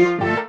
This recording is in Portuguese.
Música